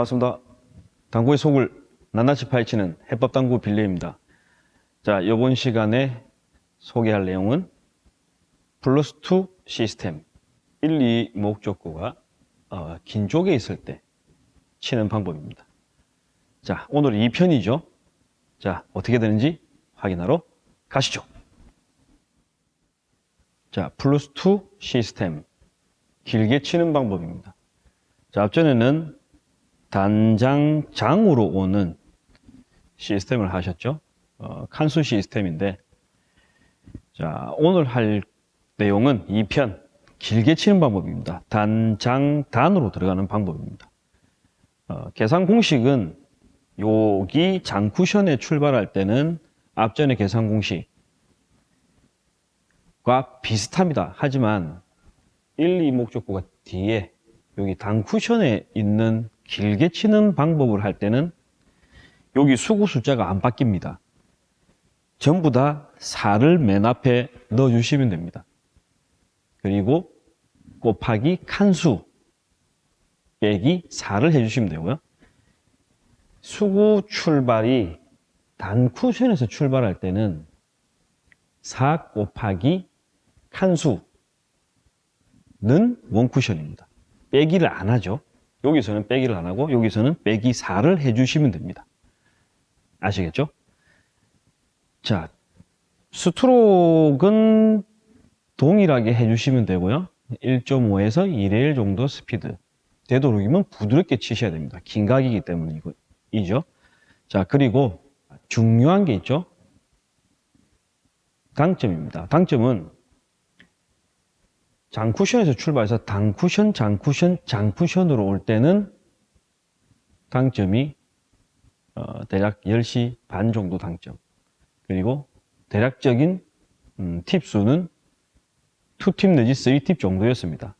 반갑습니다. 당구의 속을 낱낱이 파헤치는 해법당구 빌레입니다. 자, 이번 시간에 소개할 내용은 플러스 2 시스템 1, 2 목적구가 어, 긴 쪽에 있을 때 치는 방법입니다. 자, 오늘 2편이죠. 자, 어떻게 되는지 확인하러 가시죠. 자, 플러스 2 시스템 길게 치는 방법입니다. 자, 앞전에는 단장 장으로 오는 시스템을 하셨죠. 어, 칸수 시스템인데, 자, 오늘 할 내용은 2편, 길게 치는 방법입니다. 단장, 단으로 들어가는 방법입니다. 어, 계산 공식은 여기 장쿠션에 출발할 때는 앞전의 계산 공식과 비슷합니다. 하지만 1, 2 목적구가 뒤에 여기 단쿠션에 있는 길게 치는 방법을 할 때는 여기 수구 숫자가 안 바뀝니다. 전부 다 4를 맨 앞에 넣어주시면 됩니다. 그리고 곱하기 칸수 빼기 4를 해주시면 되고요. 수구 출발이 단쿠션에서 출발할 때는 4 곱하기 칸수는 원쿠션입니다. 빼기를 안 하죠. 여기서는 빼기를 안 하고 여기서는 빼기 4를 해주시면 됩니다. 아시겠죠? 자, 스트로크는 동일하게 해주시면 되고요. 1.5에서 2의 1 정도 스피드. 되도록이면 부드럽게 치셔야 됩니다. 긴 각이기 때문에 이죠. 자, 그리고 중요한 게 있죠. 당점입니다. 당점은 장쿠션에서 출발해서 단쿠션, 장쿠션, 장쿠션으로 올 때는 당점이 어, 대략 10시 반 정도 당점. 그리고 대략적인 음, 팁수는 2팁 내지 3팁 정도였습니다.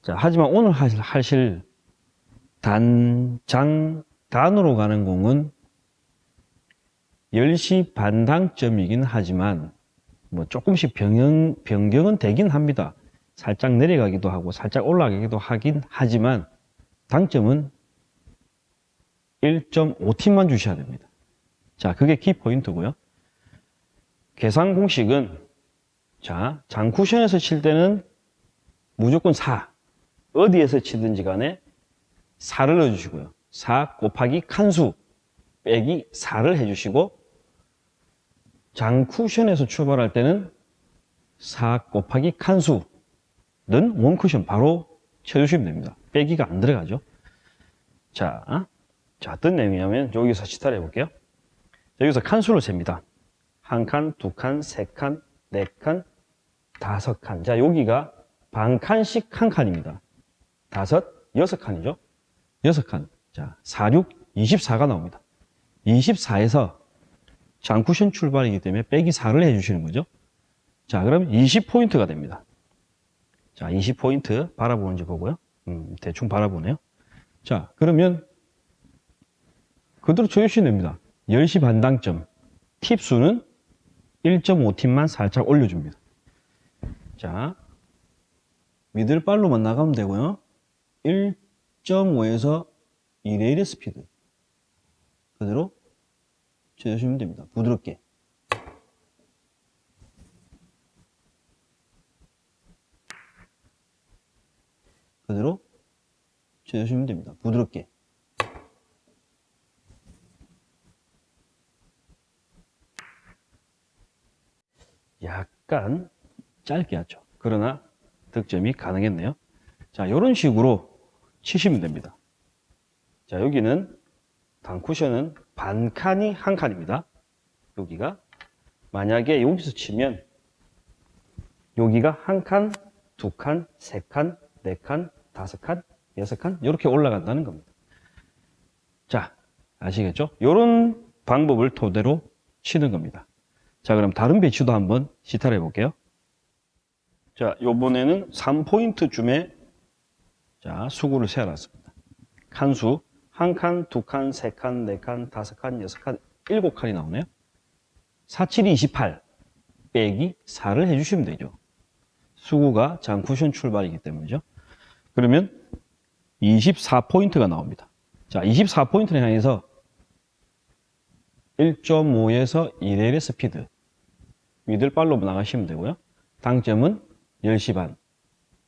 자, 하지만 오늘 하실, 하실 단, 장, 단으로 가는 공은 10시 반 당점이긴 하지만 뭐 조금씩 변경, 변경은 되긴 합니다. 살짝 내려가기도 하고 살짝 올라가기도 하긴 하지만 당점은 1.5팀만 주셔야 됩니다. 자, 그게 키포인트고요. 계산 공식은 자, 장쿠션에서 칠 때는 무조건 4. 어디에서 치든지 간에 4를 넣어주시고요. 4 곱하기 칸수 빼기 4를 해주시고 장쿠션에서 출발할 때는 4 곱하기 칸수 는 원쿠션 바로 쳐주시면 됩니다. 빼기가 안 들어가죠. 자, 자 어떤 내용이냐면 여기서 시타를 해볼게요. 여기서 칸수를 셉니다. 한 칸, 두 칸, 세 칸, 네 칸, 다섯 칸. 자, 여기가 반 칸씩 한 칸입니다. 다섯, 여섯 칸이죠. 여섯 칸. 자, 4, 6, 24가 나옵니다. 24에서 장쿠션 출발이기 때문에 빼기 4를 해주시는 거죠. 자, 그럼 20포인트가 됩니다. 자, 20포인트 바라보는지 보고요. 음, 대충 바라보네요. 자, 그러면 그대로 쳐주시면 됩니다. 10시 반당점. 팁 수는 1.5팁만 살짝 올려줍니다. 자, 미들발로만 나가면 되고요. 1.5에서 2대 1의 스피드. 그대로 쳐주시면 됩니다. 부드럽게. 그대로 쳐주시면 됩니다. 부드럽게. 약간 짧게 하죠. 그러나 득점이 가능했네요. 자, 이런 식으로 치시면 됩니다. 자, 여기는 단쿠션은 반 칸이 한 칸입니다. 여기가 만약에 여기서 치면 여기가 한 칸, 두 칸, 세 칸, 네 칸, 다섯 칸, 여섯 칸 이렇게 올라간다는 겁니다. 자, 아시겠죠? 이런 방법을 토대로 치는 겁니다. 자, 그럼 다른 배치도 한번 시타를 해볼게요. 자, 요번에는 3포인트 쯤에 자, 수구를 세워놨습니다. 칸수 한 칸, 두 칸, 세 칸, 네 칸, 다섯 칸, 여섯 칸, 일곱 칸이 나오네요. 4, 7, 28 빼기 4를 해주시면 되죠. 수구가 장쿠션 출발이기 때문이죠. 그러면 24포인트가 나옵니다. 자, 24포인트를 향해서 1.5에서 1L의 스피드. 미들발로 나가시면 되고요. 당점은 10시 반.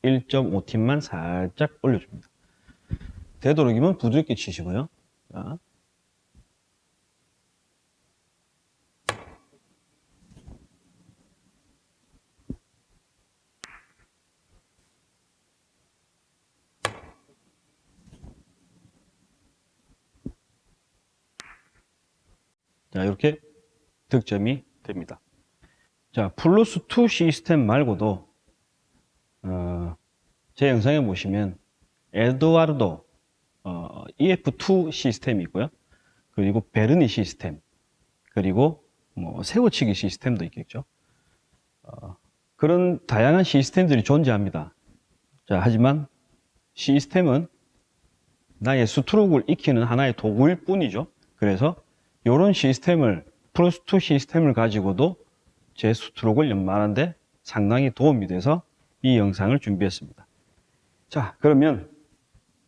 1.5팀만 살짝 올려줍니다. 되도록이면 부드럽게 치시고요. 자. 자, 이렇게 득점이 됩니다. 자, 플러스 2 시스템 말고도, 어, 제 영상에 보시면, 에드와르도, 어, EF2 시스템이 있고요. 그리고 베르니 시스템, 그리고 뭐, 세워치기 시스템도 있겠죠. 어, 그런 다양한 시스템들이 존재합니다. 자, 하지만 시스템은 나의 스트로크를 익히는 하나의 도구일 뿐이죠. 그래서 이런 시스템을 플러스2 시스템을 가지고도 제 스트로크를 연마하는데 상당히 도움이 돼서 이 영상을 준비했습니다. 자, 그러면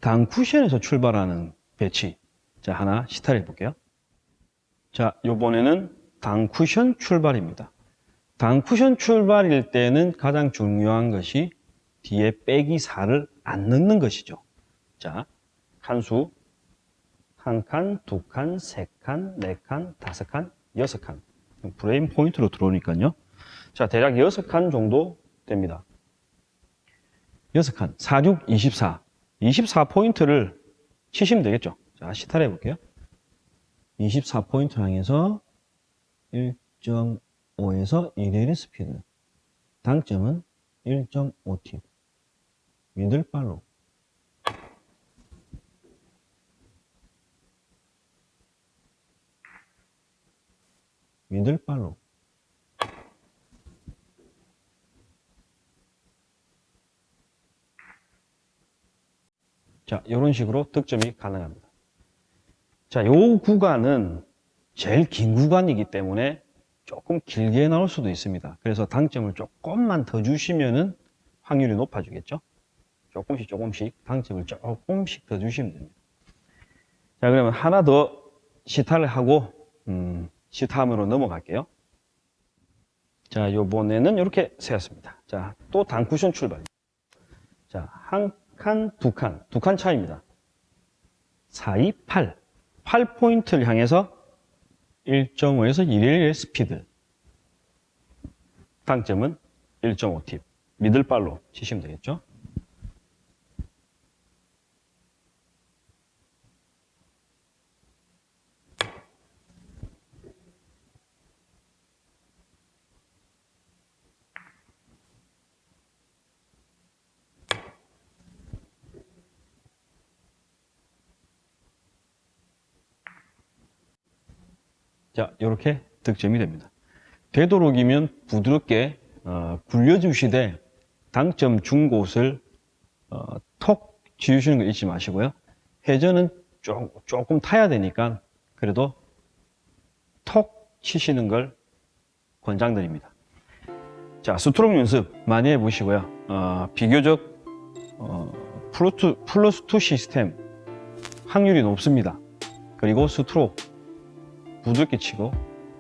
당 쿠션에서 출발하는 배치 자 하나 시타를 해볼게요. 자, 요번에는 당 쿠션 출발입니다. 당 쿠션 출발일 때는 가장 중요한 것이 뒤에 빼기 4를 안 넣는 것이죠. 자, 칸수 한 칸, 두 칸, 세 칸, 네 칸, 다섯 칸, 여섯 칸. 브레인 포인트로 들어오니까요. 자, 대략 여섯 칸 정도 됩니다. 여섯 칸, 4, 6, 24. 24포인트를 치시면 되겠죠. 자, 시타를 해볼게요. 24포인트 향해서 1.5에서 1L의 스피드. 당점은 1.5팁. middle follow. 미들발로. 자, 이런 식으로 득점이 가능합니다. 자, 요 구간은 제일 긴 구간이기 때문에 조금 길게 나올 수도 있습니다. 그래서 당점을 조금만 더 주시면은 확률이 높아지겠죠. 조금씩 조금씩 당점을 조금씩 더 주시면 됩니다. 자, 그러면 하나 더 시타를 하고 음, 시타함으로 넘어갈게요. 자, 요번에는 이렇게 세웠습니다. 자, 또 단쿠션 출발. 자, 한 칸, 두 칸, 두 칸 차입니다. 4, 2, 8. 8포인트를 향해서 1.5에서 1의 스피드. 당점은 1.5팁. 미들발로 치시면 되겠죠. 자, 이렇게 득점이 됩니다. 되도록이면 부드럽게 어, 굴려주시되 당점 준 곳을 어, 톡 지우시는 거 잊지 마시고요. 회전은 조, 조금 타야 되니까 그래도 톡 치시는 걸 권장드립니다. 자, 스트로크 연습 많이 해보시고요. 어, 비교적 어, 플러스, 플러스 2 시스템 확률이 높습니다. 그리고 스트로크 부드럽게 치고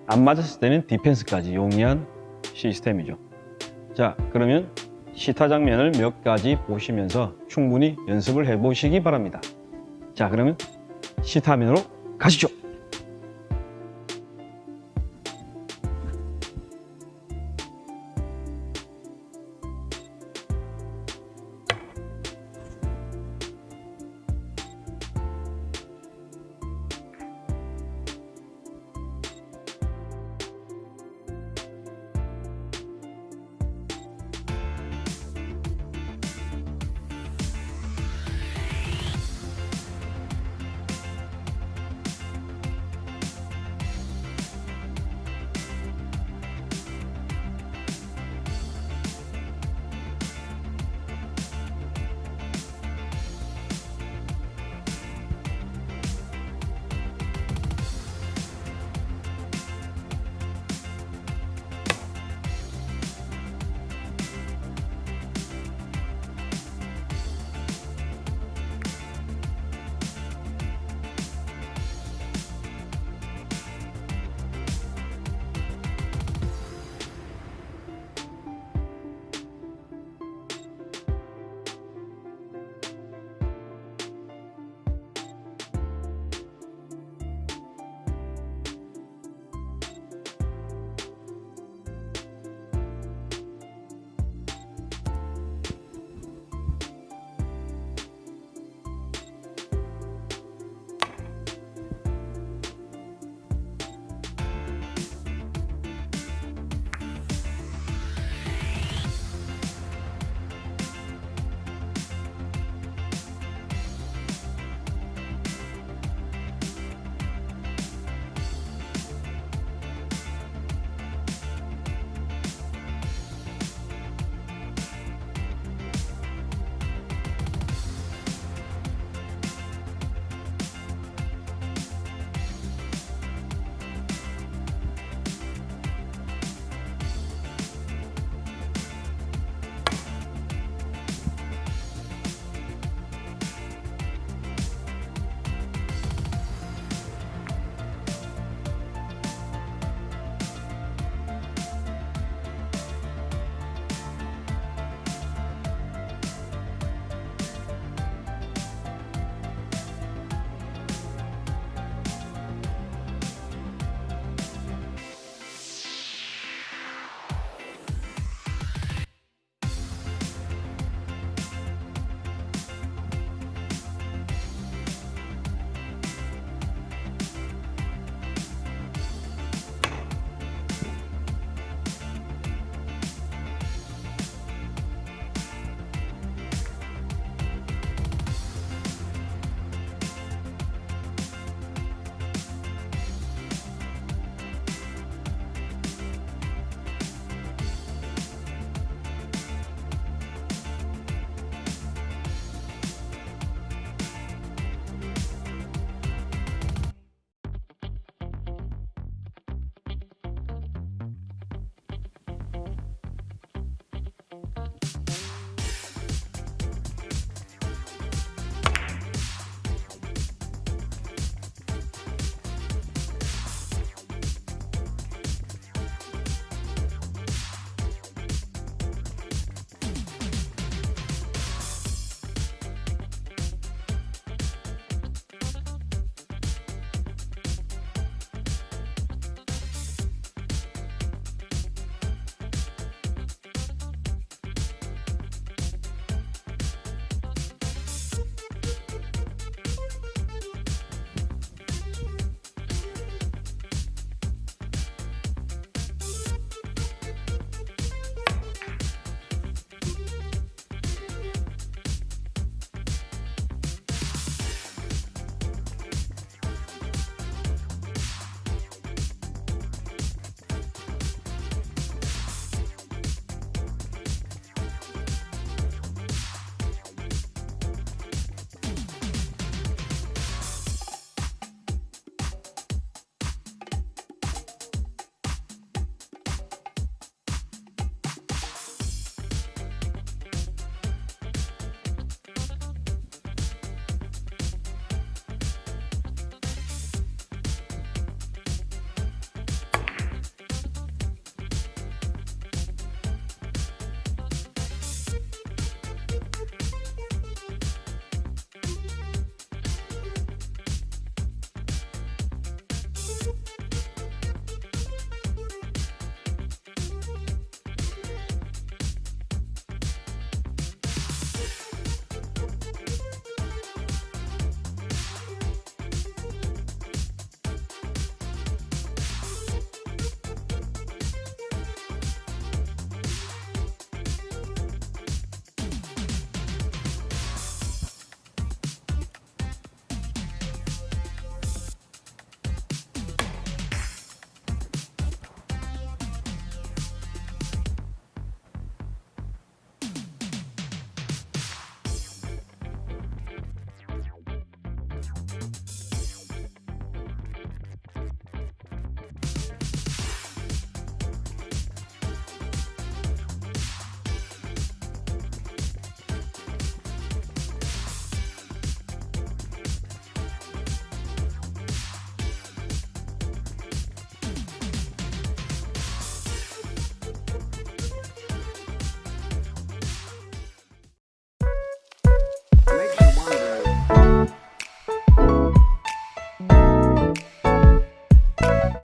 안 맞았을 때는 디펜스까지 용이한 시스템이죠. 자, 그러면 시타 장면을 몇 가지 보시면서 충분히 연습을 해 보시기 바랍니다. 자, 그러면 시타 화면으로 가시죠.